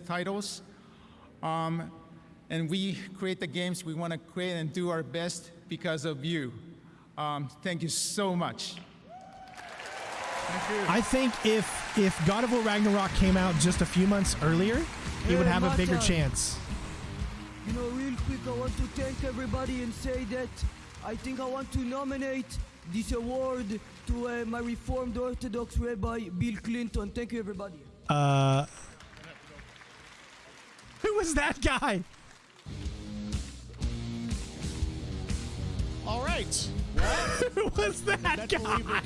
titles. Um, and we create the games we want to create and do our best because of you. Um, thank you so much. I think if if God of War Ragnarok came out just a few months earlier, it would Hey, have a bigger chance. You know, real quick, I want to thank everybody and say that I think I want to nominate this award to uh, my Reformed Orthodox Rabbi Bill Clinton. Thank you, everybody. Uh, who was that guy? All right. Who was that guy?